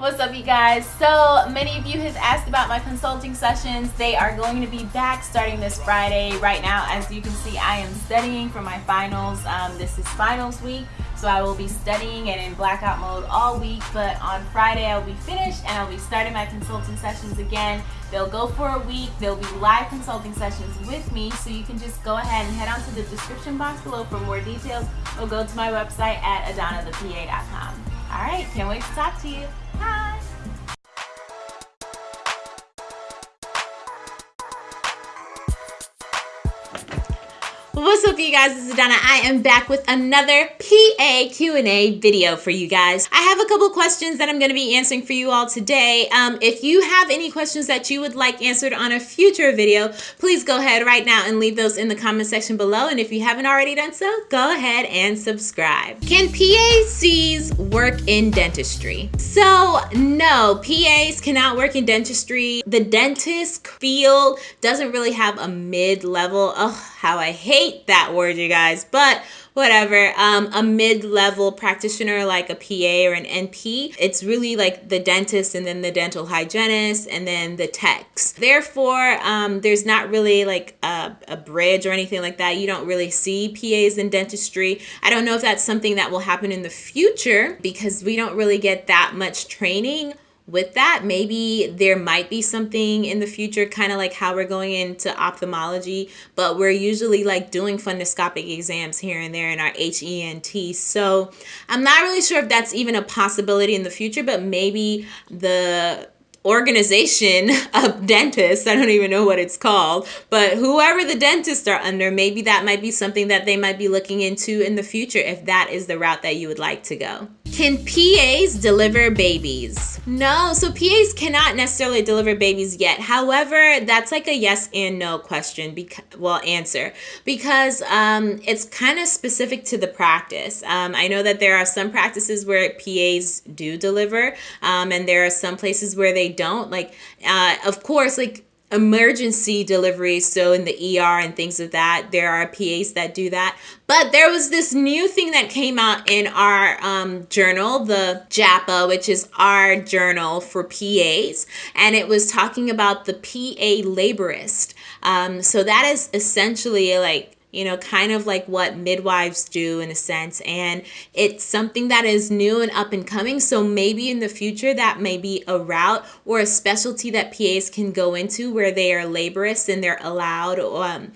What's up you guys? So many of you have asked about my consulting sessions. They are going to be back starting this Friday. Right now, as you can see, I am studying for my finals. Um, this is finals week, so I will be studying and in blackout mode all week. But on Friday, I'll be finished and I'll be starting my consulting sessions again. They'll go for a week. They'll be live consulting sessions with me, so you can just go ahead and head on to the description box below for more details or go to my website at adanathepa.com. All right, can't wait to talk to you. What's up you guys, this is Donna. I am back with another PA Q&A video for you guys. I have a couple questions that I'm going to be answering for you all today. Um, if you have any questions that you would like answered on a future video, please go ahead right now and leave those in the comment section below. And if you haven't already done so, go ahead and subscribe. Can PACs work in dentistry? So no, PAs cannot work in dentistry. The dentist field doesn't really have a mid-level. Oh, how I hate that word, you guys, but whatever. Um, a mid level practitioner like a PA or an NP, it's really like the dentist and then the dental hygienist and then the techs. Therefore, um, there's not really like a, a bridge or anything like that. You don't really see PAs in dentistry. I don't know if that's something that will happen in the future because we don't really get that much training with that maybe there might be something in the future kind of like how we're going into ophthalmology but we're usually like doing fundoscopic exams here and there in our HENT so I'm not really sure if that's even a possibility in the future but maybe the organization of dentists i don't even know what it's called but whoever the dentists are under maybe that might be something that they might be looking into in the future if that is the route that you would like to go can PAs deliver babies? No, so PAs cannot necessarily deliver babies yet. However, that's like a yes and no question, because, well, answer, because um, it's kind of specific to the practice. Um, I know that there are some practices where PAs do deliver, um, and there are some places where they don't. Like, uh, of course, like emergency deliveries so in the ER and things of that there are PAs that do that. But there was this new thing that came out in our um, journal the JAAPA which is our journal for PAs and it was talking about the PA laborist. Um, so that is essentially like you know, kind of like what midwives do in a sense. And it's something that is new and up and coming. So maybe in the future that may be a route or a specialty that PAs can go into where they are laborists and they're allowed um,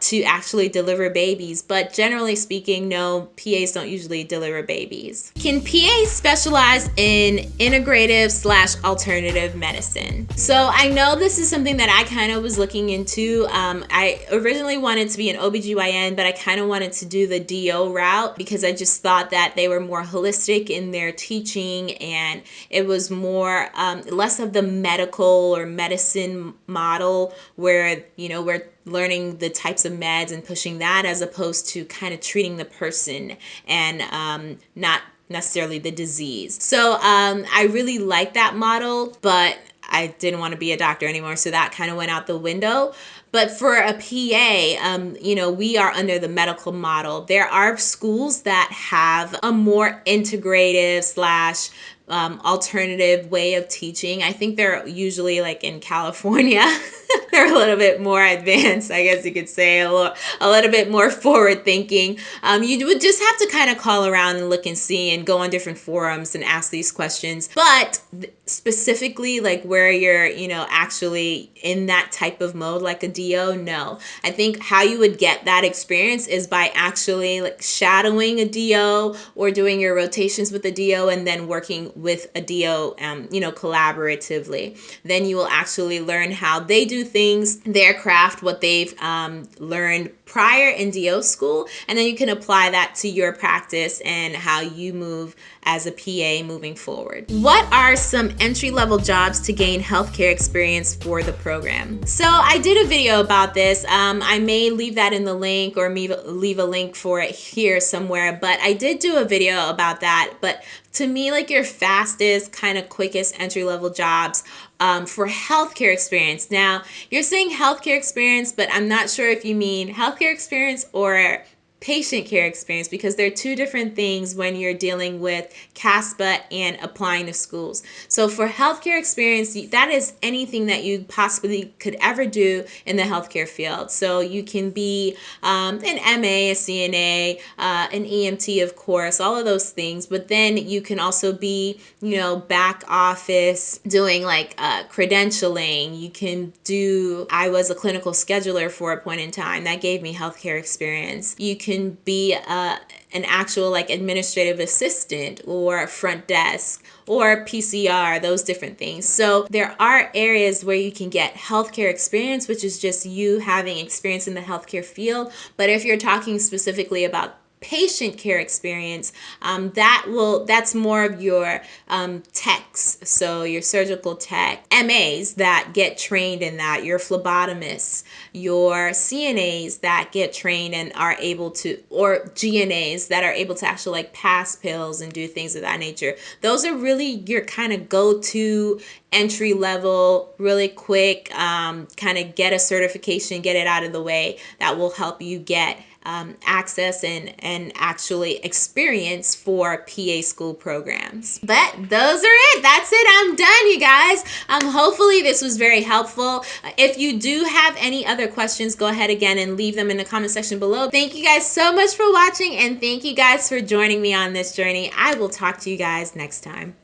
to actually deliver babies. But generally speaking, no, PAs don't usually deliver babies. Can PAs specialize in integrative slash alternative medicine? So I know this is something that I kind of was looking into. Um, I originally wanted to be an OBGYN OBGYN, but I kind of wanted to do the DO route because I just thought that they were more holistic in their teaching and it was more, um, less of the medical or medicine model where, you know, we're learning the types of meds and pushing that as opposed to kind of treating the person and um, not necessarily the disease. So um, I really like that model, but I didn't want to be a doctor anymore, so that kind of went out the window. But for a PA, um, you know, we are under the medical model. There are schools that have a more integrative slash um, alternative way of teaching. I think they're usually like in California. they're a little bit more advanced, I guess you could say, a little, a little bit more forward thinking. Um, you would just have to kind of call around and look and see and go on different forums and ask these questions. But specifically, like where you're, you know, actually in that type of mode, like a DO, no. I think how you would get that experience is by actually like shadowing a DO or doing your rotations with a DO and then working with a DO, um, you know, collaboratively. Then you will actually learn how they do things, their craft, what they've um, learned prior in DO school, and then you can apply that to your practice and how you move as a PA moving forward. What are some entry level jobs to gain healthcare experience for the program? So I did a video about this. Um, I may leave that in the link or leave a link for it here somewhere, but I did do a video about that. But to me, like your fastest, kind of quickest entry level jobs um, for healthcare experience. Now, you're saying healthcare experience, but I'm not sure if you mean healthcare experience or patient care experience because they're two different things when you're dealing with CASPA and applying to schools. So for healthcare experience, that is anything that you possibly could ever do in the healthcare field. So you can be um, an MA, a CNA, uh, an EMT, of course, all of those things. But then you can also be, you know, back office doing like uh, credentialing. You can do, I was a clinical scheduler for a point in time that gave me healthcare experience. You can be uh, an actual like administrative assistant or front desk or PCR, those different things. So there are areas where you can get healthcare experience, which is just you having experience in the healthcare field. But if you're talking specifically about patient care experience um, that will that's more of your um, techs. So your surgical tech mas that get trained in that your phlebotomists your cnas that get trained and are able to or gnas that are able to actually like pass pills and do things of that nature. Those are really your kind of go-to entry level really quick um, kind of get a certification get it out of the way that will help you get um, access and, and actually experience for PA school programs. But those are it. That's it. I'm done, you guys. Um, hopefully this was very helpful. If you do have any other questions, go ahead again and leave them in the comment section below. Thank you guys so much for watching and thank you guys for joining me on this journey. I will talk to you guys next time.